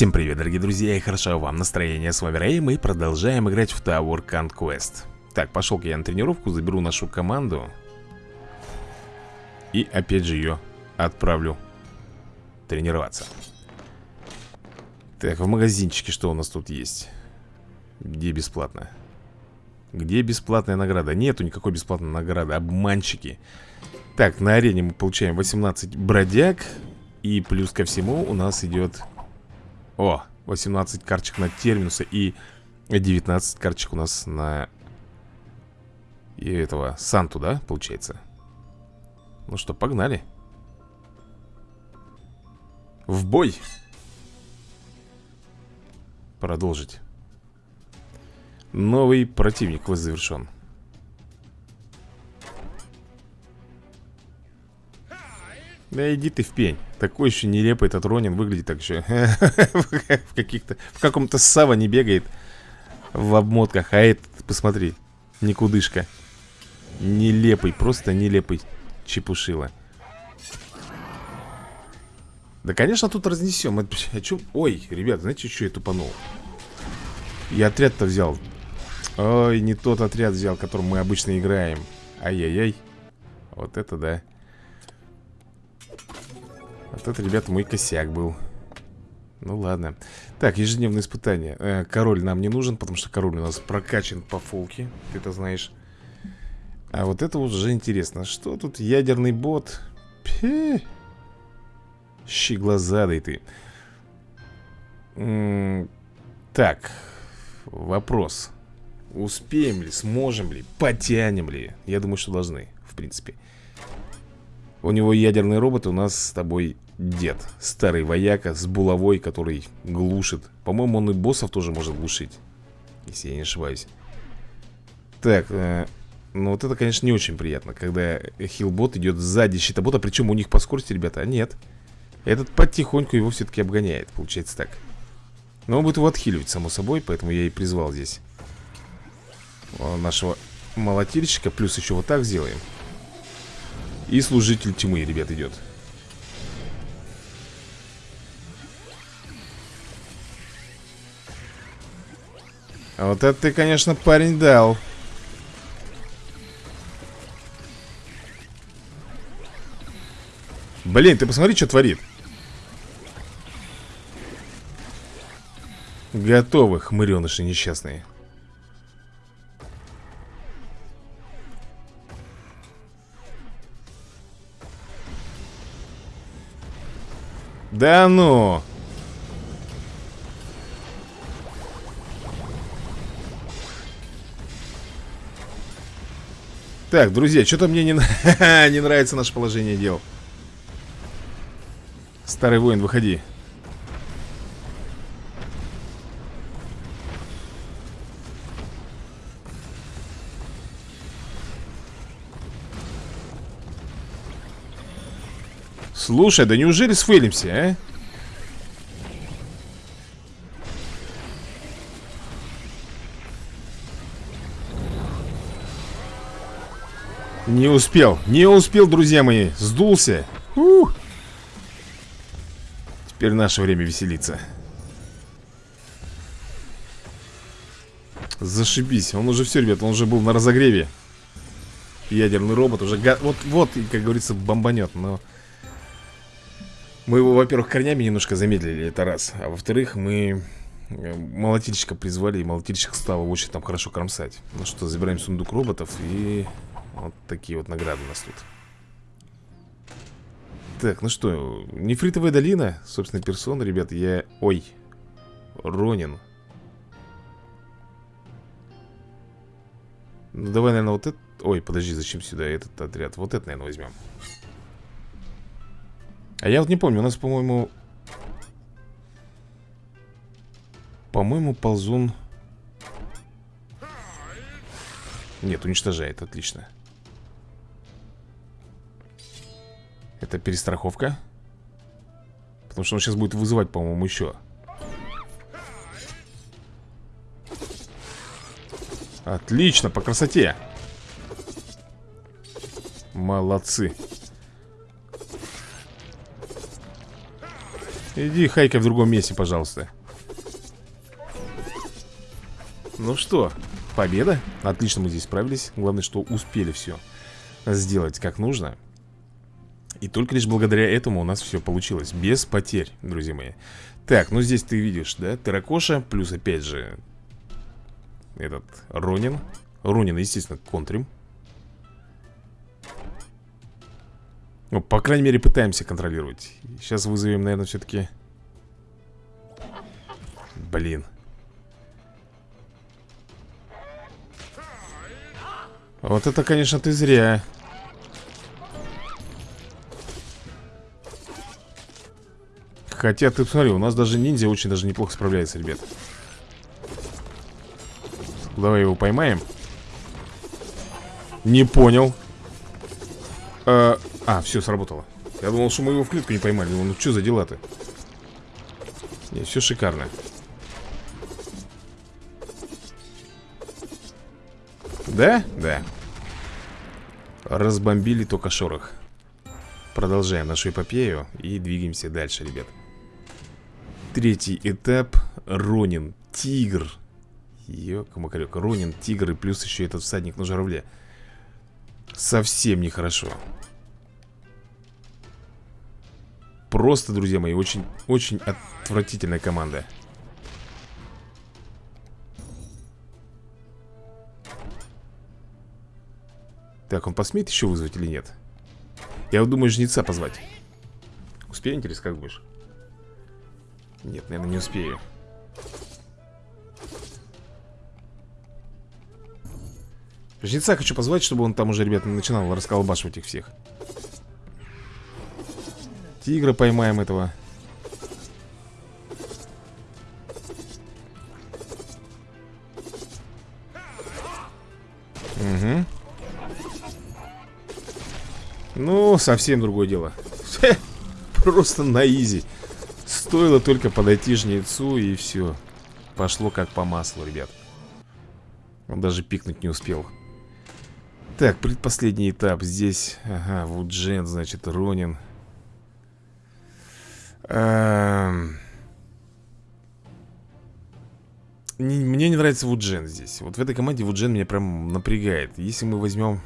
Всем привет, дорогие друзья, и хорошо вам настроение. С вами Рэй, мы продолжаем играть в Tower Conquest. Так, пошел-ка я на тренировку, заберу нашу команду. И опять же ее отправлю тренироваться. Так, в магазинчике что у нас тут есть? Где бесплатно? Где бесплатная награда? Нету никакой бесплатной награды, обманщики. Так, на арене мы получаем 18 бродяг. И плюс ко всему у нас идет о, 18 карточек на терминуса и 19 карточек у нас на и этого Санту, да, получается? Ну что, погнали. В бой! Продолжить. Новый противник, завершен. Да иди ты в пень. Такой еще нелепый этот Ронин выглядит так еще. в каких-то... В каком-то Сава не бегает. В обмотках. А этот, посмотри, никудышка. Нелепый, просто нелепый чепушила. Да, конечно, тут разнесем. Ой, ребят, знаете, что я тупанул? Я отряд-то взял. Ой, не тот отряд взял, которым мы обычно играем. Ай-яй-яй. Вот это да. Вот это, ребята, мой косяк был. Ну ладно. Так, ежедневное испытание э, Король нам не нужен, потому что король у нас прокачан по фолке Ты это знаешь. А вот это уже интересно. Что тут ядерный бот? Пе. Щеглазадый ты. Так Вопрос. Успеем ли, сможем ли, потянем ли? Я думаю, что должны, в принципе у него ядерный робот, у нас с тобой дед. Старый вояка с булавой, который глушит. По-моему, он и боссов тоже может глушить Если я не ошибаюсь. Так, э, ну вот это, конечно, не очень приятно Когда хилбот идет сзади щитобота Причем у них по скорости, ребята, а нет. Этот потихоньку его все-таки обгоняет Получается так. Но он будет его отхиливать, само собой Поэтому я и призвал здесь Нашего молотильщика. Плюс еще вот так сделаем и служитель тьмы, ребят, идет. А Вот это ты, конечно, парень дал. Блин, ты посмотри, что творит. Готовы, хмыреныши несчастные Да ну! Так, друзья, что-то мне не, не нравится наше положение дел. Старый воин, выходи. Слушай, да неужели сфейлимся, а? Не успел, не успел, друзья мои Сдулся Ух. Теперь наше время веселиться Зашибись, он уже все, ребят, он уже был на разогреве Ядерный робот уже, вот, вот, как говорится, бомбанет Но мы его, во-первых, корнями немножко замедлили, это раз. А во-вторых, мы э, молотильщика призвали И молотильщик стал очень там хорошо кромсать. Ну что, забираем сундук роботов И вот такие вот награды у нас тут. Так, ну что, нефритовая долина Собственно, персона, ребят, я... Ой, Ронин. Ну давай, наверное, вот это Ой, подожди, зачем сюда этот отряд? Вот это, наверное, возьмем а я вот не помню, у нас, по-моему... По-моему, ползун... Нет, уничтожает, отлично. Это перестраховка? Потому что он сейчас будет вызывать, по-моему, еще Отлично, по красоте. Молодцы Иди хайка в другом месте, пожалуйста. Ну что, победа? Отлично мы здесь справились. Главное, что успели все сделать как нужно. И только лишь благодаря этому у нас все получилось Без потерь, друзья мои. Так, ну здесь ты видишь, да, Терракоша Плюс опять же Этот Ронин. Ронин, естественно, контрим Ну, по крайней мере, пытаемся контролировать. Сейчас вызовем, наверное, все-таки Блин. Вот это, конечно, ты зря. Хотя, ты посмотри, у нас даже ниндзя очень даже неплохо справляется, ребят. Давай его поймаем. Не понял. А, а, все, сработало. Я думал, что мы его в клетку не поймали. Ну, что за дела-то? Не, все шикарно. Да? Да. Разбомбили только шорох. Продолжаем нашу эпопею И двигаемся дальше, ребят. Третий этап. Ронин, тигр. Ёка-макарёка, Ронин, тигр И плюс еще этот всадник на журавле. Совсем нехорошо Просто, друзья мои, очень, очень отвратительная команда Так, он посмеет еще вызвать или нет? Я вот думаю, жнеца позвать Успею, интересно, как будешь? Нет, наверное, не успею Жнеца хочу позвать, чтобы он там уже, ребята, начинал расколбашивать их всех Тигра поймаем этого. Угу Ну, совсем другое дело. Просто на изи. Стоило только подойти жнецу и все Пошло как по маслу, ребят. Он даже пикнуть не успел. Так, предпоследний этап. Здесь, ага, Вуджен, значит, Ронин. Мне не нравится Вуджен здесь. Вот в этой команде Вуджен меня прям напрягает. Если мы возьмем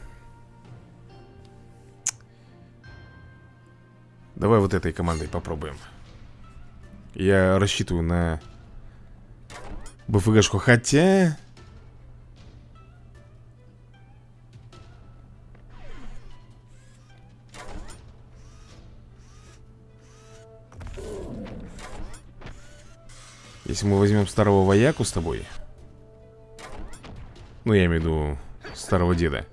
Давай вот этой командой попробуем. Я рассчитываю на БФГшку. Хотя Если мы возьмем старого вояку с тобой Ну, я имею в виду старого деда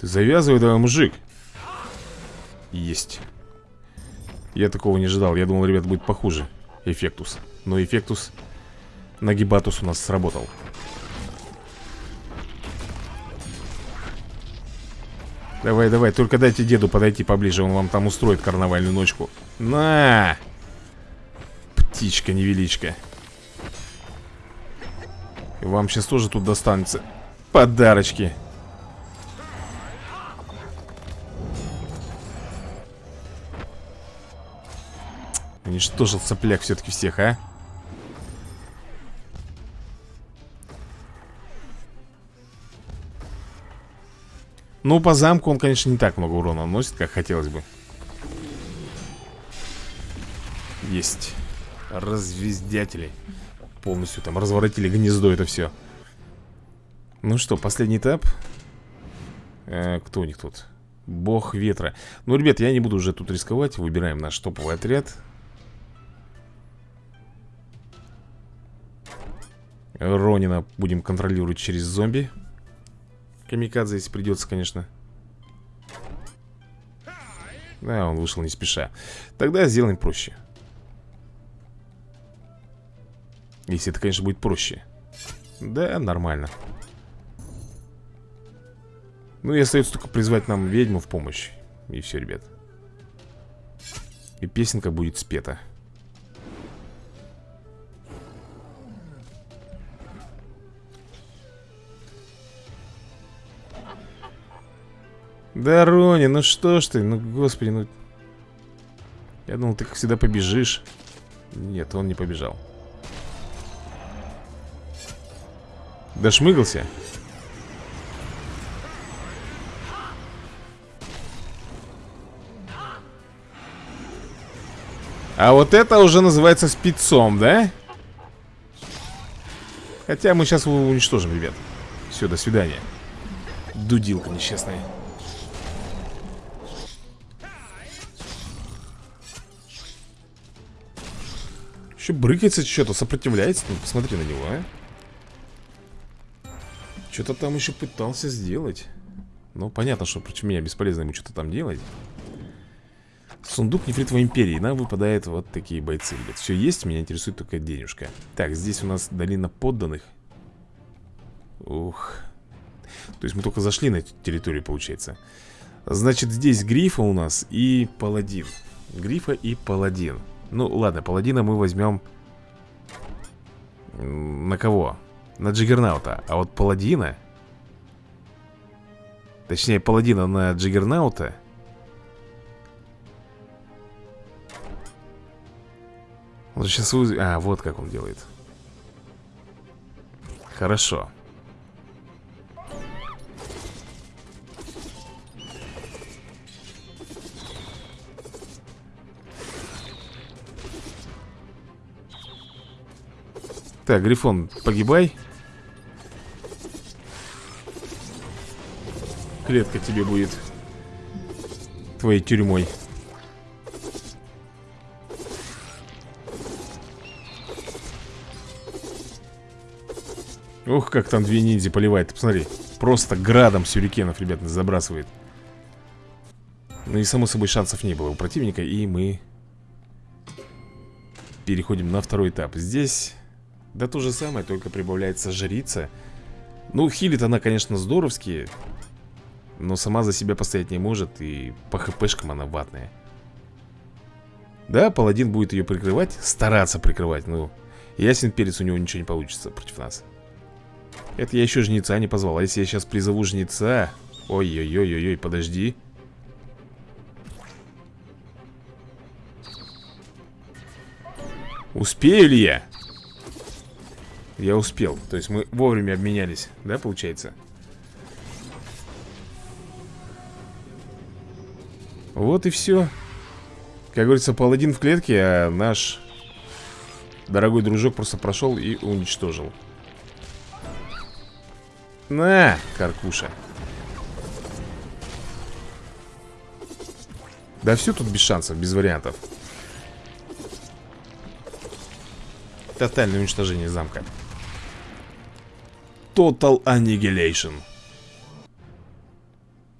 Ты завязывай давай, мужик. Есть. Я такого не ожидал. Я думал, ребят, будет похуже. Эффектус Но эффектус Нагибатус у нас сработал Давай, давай, только дайте деду подойти поближе Он вам там устроит карнавальную ночку На! Птичка невеличка И вам сейчас тоже тут достанется Подарочки Уничтожил сопляк все-таки всех, а? Ну, по замку он, конечно, не так много урона наносит, как хотелось бы. Есть. Развездятели Полностью там разворотили гнездо это все Ну что, последний этап? Э, Кто у них тут? Бог ветра. Ну, ребят, я не буду уже тут рисковать. Выбираем наш топовый отряд. Ронина будем контролировать через зомби Камикадзе, если придется, конечно. Да, он вышел не спеша. Тогда сделаем проще. Если это, конечно, будет проще. Да, нормально. Ну и остается только призвать нам ведьму в помощь. И все, ребят. И песенка будет спета Да, Рони, ну что ж ты, ну господи, ну. Я думал, ты как всегда побежишь. Нет, он не побежал. Дошмыгался? А вот это уже называется спецом, да? Хотя мы сейчас его уничтожим, ребят. Все, до свидания. Дудилка несчастная Еще брыкается что-то, сопротивляется ну, Посмотри на него, а. Что-то там еще пытался сделать. Ну, понятно, что против меня бесполезно ему что-то там делать. Сундук нефритовой империи Нам выпадают вот такие бойцы, ребят. Все есть, меня интересует только денежка. Так, здесь у нас долина подданных. Ух. То есть мы только зашли на эту территорию, получается. Значит, здесь Грифа у нас и Паладин. Грифа и Паладин Ну, ладно, Паладина мы возьмем На кого? На Джиггернаута А вот Паладина Точнее, Паладина на Джиггернаута Он сейчас... Уз... А, вот как он делает. Хорошо. Так, Грифон, погибай. Клетка тебе будет твоей тюрьмой. Ух, как там две ниндзя поливает. Посмотри. Просто градом сюрикенов, ребят, забрасывает. Ну и само собой шансов не было у противника. И мы переходим на второй этап. Здесь, да то же самое, только прибавляется жрица. Ну, хилит она, конечно, здоровски. Но сама за себя постоять не может. И по хпшкам она ватная. Да, паладин будет ее прикрывать. Стараться прикрывать. Ну, ясен перец у него ничего не получится против нас. Это я еще жнеца не позвал А если я сейчас призову жнеца Ой-ой-ой-ой, подожди Успею ли я? Я успел. То есть мы вовремя обменялись Да, получается? Вот и все Как говорится, паладин в клетке А наш дорогой дружок просто прошел и уничтожил. На, каркуша. Да все тут без шансов, без вариантов. Тотальное уничтожение замка Total Annihilation.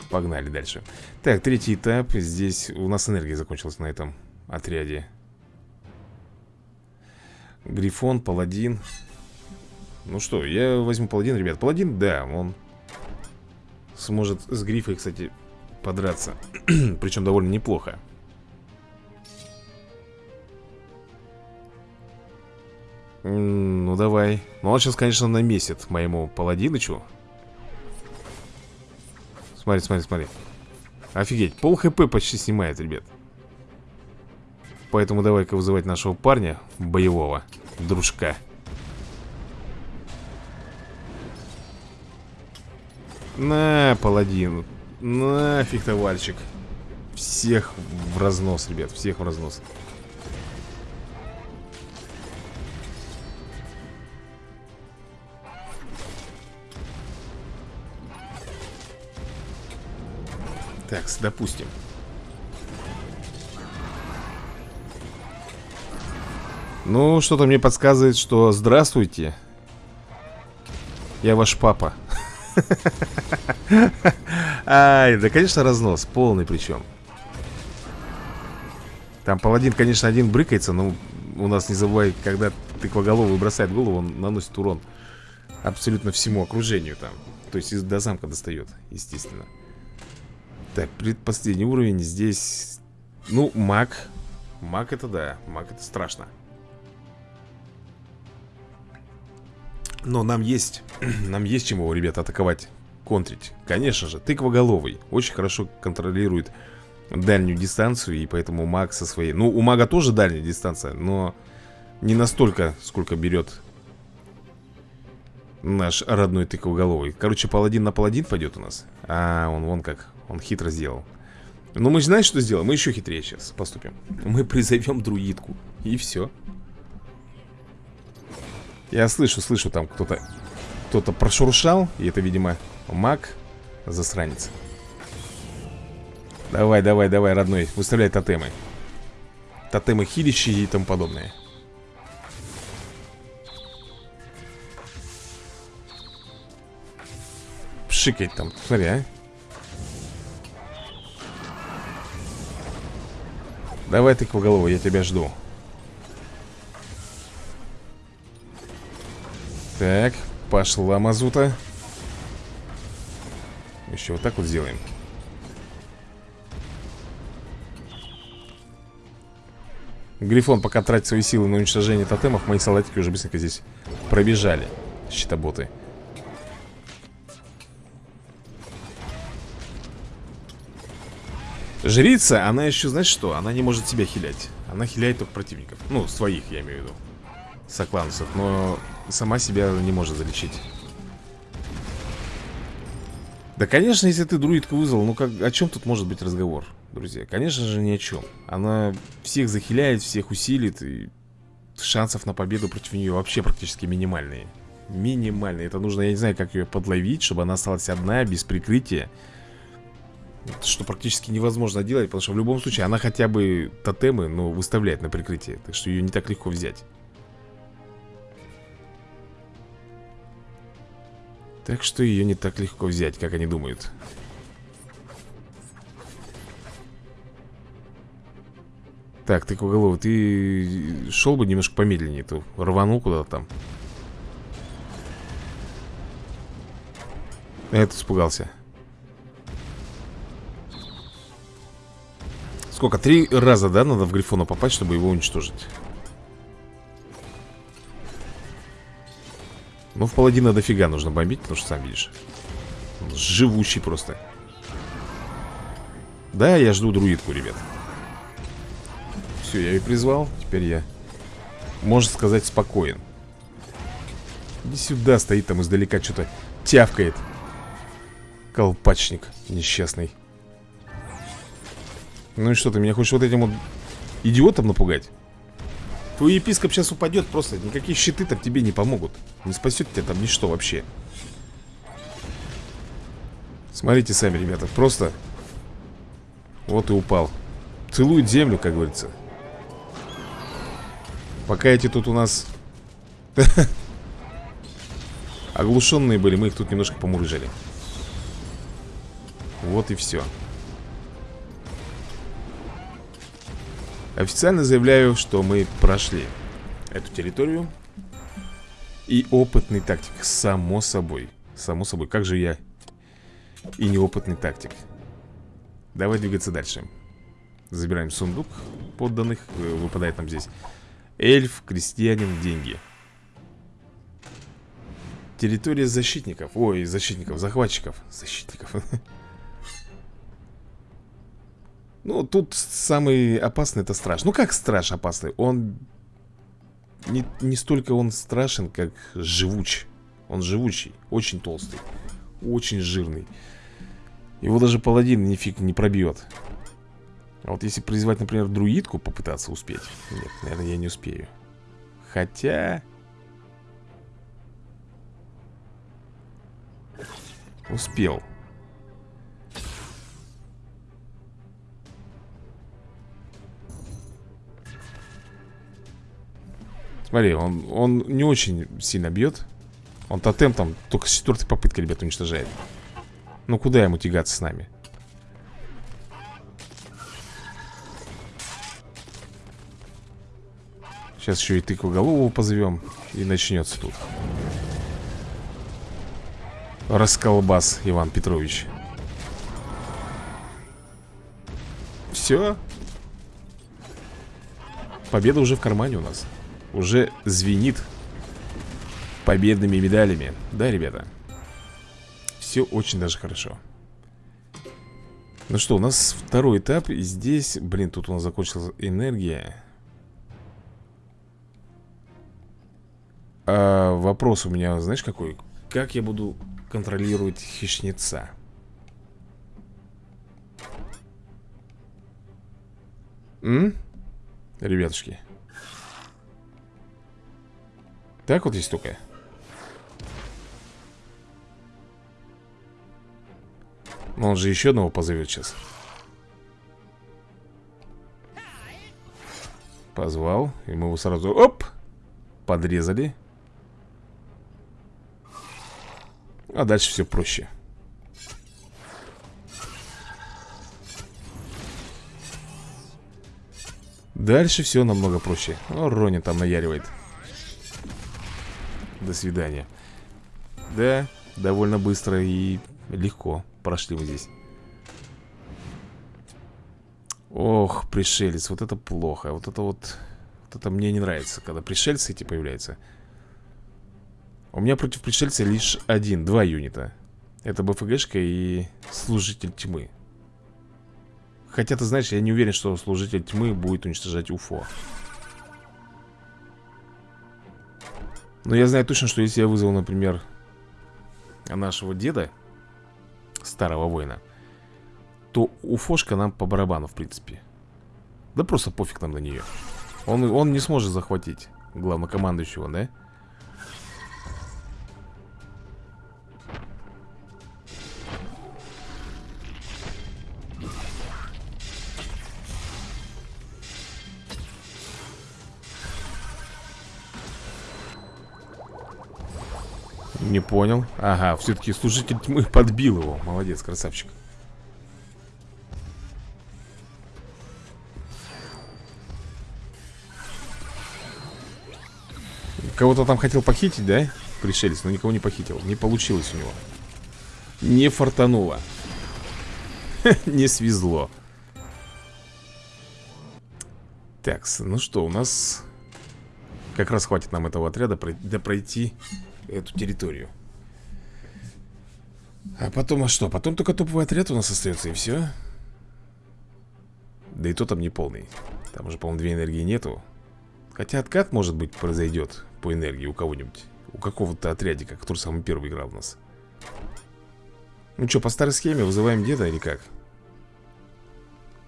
Погнали дальше. Так, третий этап. Здесь у нас энергия закончилась на этом отряде. Грифон, паладин. Ну что, я возьму паладин, ребят. Паладин, да, он сможет с грифой, кстати, подраться. Причем довольно неплохо Ну давай. Ну он сейчас, конечно, намесит моему паладинычу. Смотри, смотри, смотри. Офигеть, пол хп почти снимает, ребят. Поэтому давай-ка вызывать нашего парня Боевого Дружка. На, паладин. На, фехтовальщик Всех в разнос, ребят Всех в разнос Допустим Ну, что-то мне подсказывает, что здравствуйте Я ваш папа Ай, да, конечно, разнос. Полный причем. Там паладин, конечно, один брыкается, но у нас, не забывай, когда тыквоголовый бросает голову, он наносит урон абсолютно всему окружению там. То есть до замка достает, естественно. Так, предпоследний уровень здесь... Ну, маг. Маг это да, маг это страшно. Но нам есть, нам есть чему, ребята, атаковать контрить? Конечно же, тыквоголовый Очень хорошо контролирует дальнюю дистанцию И поэтому маг со своей Ну, у мага тоже дальняя дистанция Но не настолько, сколько берет Наш родной тыквоголовый Короче, паладин на паладин пойдет у нас А, он вон как, он хитро сделал. Ну, мы знаете, что сделаем? Мы еще хитрее сейчас поступим. Мы призовем друидку. И все Я слышу, слышу, там кто-то Кто-то прошуршал И это, видимо, маг Засранец. Давай, давай, давай, родной Выставляй тотемы. Тотемы хилищи и тому подобное. Пшикать там, смотри, а Давай ты тыквоголовый, я тебя жду. Так, пошла мазута. Еще вот так вот сделаем. Грифон пока тратит свои силы на уничтожение тотемов Мои солдатики уже быстренько здесь пробежали Щитоботы Жрица, она еще, знаешь что? Она не может себя хилять. Она хиляет только противников. Ну, своих, я имею в виду Сокланцев. Но сама себя не может залечить. Да, конечно, если ты друидку вызвал Ну, как, о чем тут может быть разговор? друзья? Конечно же ни о чем Она всех захиляет, всех усилит И шансов на победу против нее вообще практически минимальные. Минимальные. Это нужно, я не знаю, как ее подловить Чтобы она осталась одна, без прикрытия Что практически невозможно делать Потому что в любом случае она хотя бы тотемы Ну, выставляет на прикрытие Так что ее не так легко взять Так что ее не так легко взять, как они думают Так, ты тыквоголовый, ты шел бы немножко помедленнее, то рванул куда-то там. Этот испугался. Сколько? Три раза, да, надо в Грифона попасть, чтобы его уничтожить? Ну, в паладина дофига нужно бомбить, потому что сам видишь. Живущий просто. Да, я жду друидку, ребят. Все, я ее призвал. Теперь я, можно сказать, спокоен. Иди сюда, стоит там издалека, что-то тявкает. Колпачник несчастный. Ну и что, ты меня хочешь вот этим вот идиотом напугать? Твой епископ сейчас упадет просто. Никакие щиты там тебе не помогут. Не спасет тебя там ничто вообще. Смотрите сами, ребята. Просто вот и упал. Целует землю, как говорится. Пока эти тут у нас Оглушенные были, мы их тут немножко помурыжили Вот и все Официально заявляю, что мы прошли Эту территорию. И опытный тактик, само собой Само собой, как же я? И неопытный тактик. Давай двигаться дальше. Забираем сундук подданных э, Выпадает нам здесь. Эльф, крестьянин, деньги. Территория защитников. Ой, защитников, захватчиков. Защитников Ну, тут самый опасный это страж. Ну, как страж опасный? Он не, не столько он страшен, как живуч. Он живучий, очень толстый Очень жирный. Его даже паладин нифиг не пробьет. А вот если призвать, например, друидку попытаться успеть Нет, наверное, я не успею. Хотя... Успел Смотри, он, он не очень сильно бьет. Он тотем там только с четвертой попыткой, ребят, уничтожает. Ну куда ему тягаться с нами? Сейчас еще и тыквоголового позовем И начнется тут. Расколбас Иван Петрович. Все Победа уже в кармане у нас Уже звенит Победными медалями Да, ребята? Все очень даже хорошо Ну что, у нас второй этап И здесь, блин, тут у нас закончилась энергия а, Вопрос у меня, знаешь, какой? Как я буду контролировать хищница? М? Ребятушки Так вот есть только Но он же еще одного позовет сейчас. Позвал И мы его сразу, оп Подрезали. А дальше все проще. Дальше все намного проще. О, Рони там наяривает До свидания. Да, довольно быстро и легко прошли мы здесь. Ох, пришелец, вот это плохо. Вот это вот Вот это мне не нравится, когда пришельцы эти появляются. У меня против пришельца лишь один, два юнита. Это БФГшка и служитель тьмы. Хотя, ты знаешь, я не уверен, что служитель тьмы будет уничтожать УФО Но я знаю точно, что если я вызову, например, нашего деда Старого воина То уфошка нам по барабану, в принципе Да просто пофиг нам на нее Он, он не сможет захватить главнокомандующего, да? Не понял. Ага, все-таки служитель тьмы подбил его. Молодец, красавчик. Кого-то там хотел похитить, да? Пришелец, но никого не похитил. Не получилось у него. Не фартануло. Не свезло. Так, ну что, у нас как раз хватит нам этого отряда пройти эту территорию. А потом, а что? Потом только топовый отряд у нас остается и все Да и то там не полный. Там уже, по-моему, две энергии нету. Хотя откат, может быть, произойдет по энергии у кого-нибудь У какого-то отрядика, который самый первый играл у нас. Ну что, по старой схеме вызываем деда или как?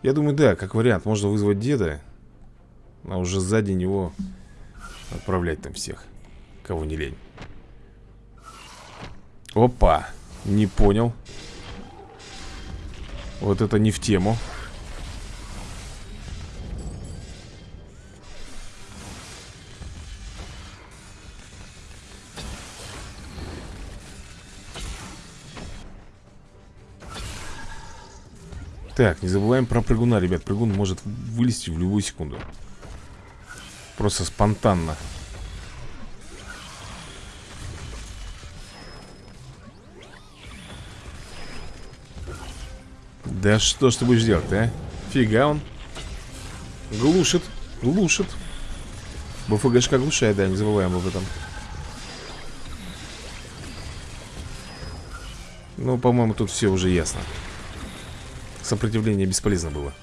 Я думаю, да, как вариант. Можно вызвать деда А уже сзади него Отправлять там всех Кого не лень Опа, не понял. Вот это не в тему. Так, не забываем про прыгуна, ребят. Прыгун может вылезти в любую секунду. Просто спонтанно Да что ж ты будешь делать, а? Фига он. Глушит, глушит. БФГшка глушает, да, не забываем об этом. Ну, по-моему, тут все уже ясно. Сопротивление бесполезно было.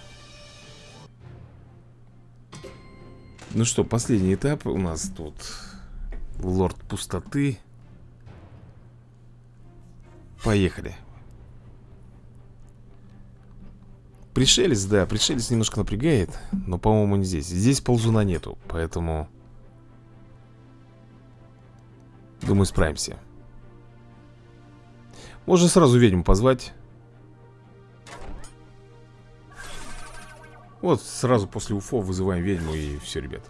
Ну что, последний этап у нас тут. Лорд пустоты. Поехали Пришелец, да, пришелец немножко напрягает Но, по-моему, не здесь. Здесь ползуна нету, поэтому Думаю, справимся. Можно сразу ведьму позвать. Вот сразу после УФО вызываем ведьму и все, ребят.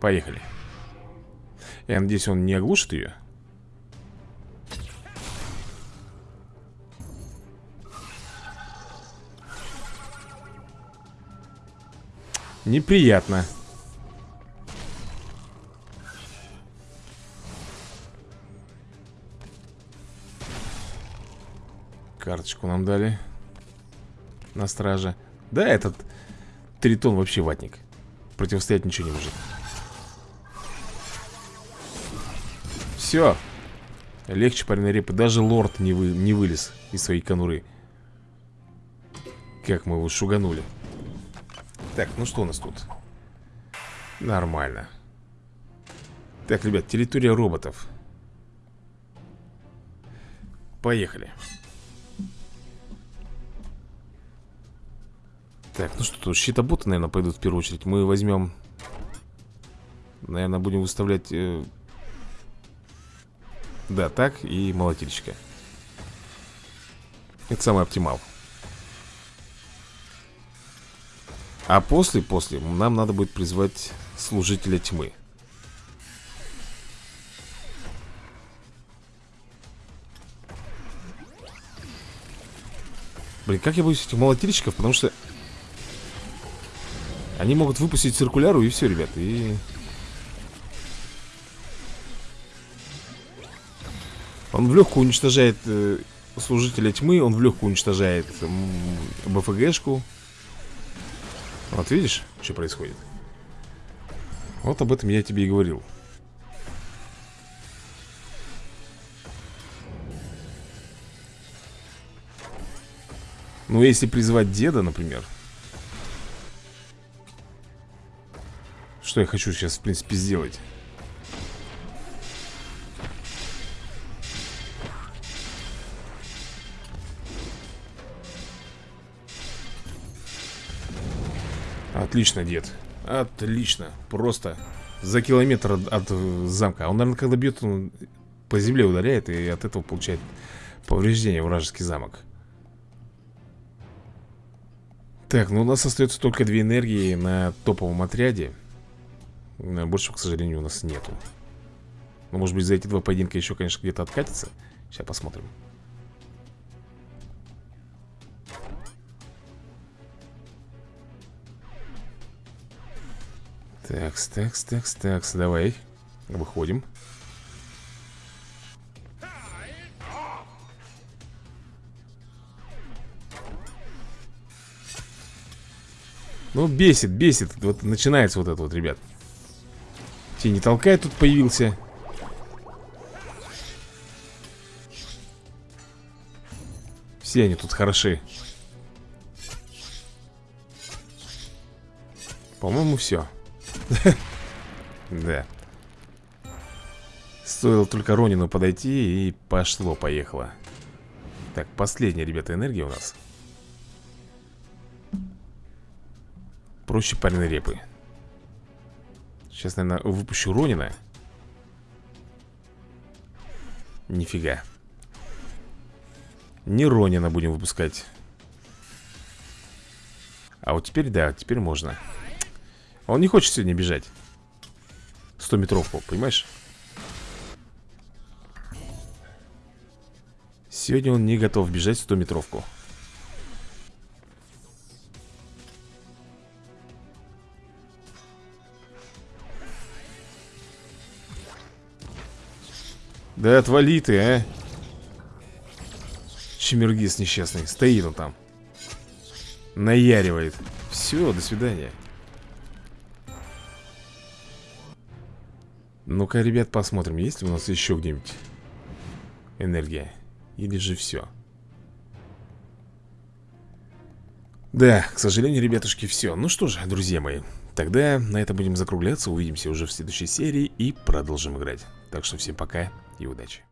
Поехали. Я надеюсь, он не оглушит ее Неприятно Карточку нам дали На страже Да, этот Тритон вообще ватник Противостоять ничего не может Все. Легче пареной репы. Даже лорд не, вы, не вылез из своей конуры. Как мы его шуганули. Так, ну что у нас тут? Нормально. Так, ребят, территория роботов. Поехали. Так, ну что тут, щитоботы, наверное, пойдут в первую очередь. Мы возьмем... Наверное, будем выставлять... Э... Да, так и молотильщика. Это самый оптимал. А после, после, нам надо будет призвать служителя тьмы. Блин, как я боюсь этих молотильщиков, потому что они могут выпустить циркуляру и все, ребят, и... Он в легкую уничтожает э, служителя тьмы, он в легкую уничтожает э, БФГшку. Вот видишь, что происходит? Вот об этом я тебе и говорил. Ну, если призвать деда, например Что я хочу сейчас, в принципе, сделать Отлично, дед. Отлично, просто За километр от, от замка. Он, наверное, когда бьет, он по земле ударяет И от этого получает повреждение вражеский замок. Так, ну у нас остается только две энергии на топовом отряде. Э, больше, к сожалению, у нас нету. Ну, может быть, за эти два поединка еще, конечно, где-то откатится. Сейчас посмотрим Такс, такс, такс, такс Давай, выходим. Ну, бесит, бесит. Вот начинается вот это вот, ребят. Тебе не толкай, тут появился. Все они тут хороши. По-моему, все Да. Стоило только Ронину подойти и пошло-поехало Так, последняя, ребята, энергия у нас. Проще пареной репы. Сейчас, наверное, выпущу Ронина. Нифига. Не Ронина будем выпускать. А вот теперь, да, теперь можно Он не хочет сегодня бежать. 100 метровку, понимаешь? Сегодня он не готов бежать 100 метровку. Да отвали ты, а! Чемергис несчастный Стоит он там. Наяривает. Все, до свидания Ну-ка, ребят, посмотрим Есть ли у нас еще где-нибудь Энергия? Или же все Да, к сожалению, ребятушки, все Ну что же, друзья мои Тогда на этом будем закругляться. Увидимся уже в следующей серии И продолжим играть. Так что всем пока и удачи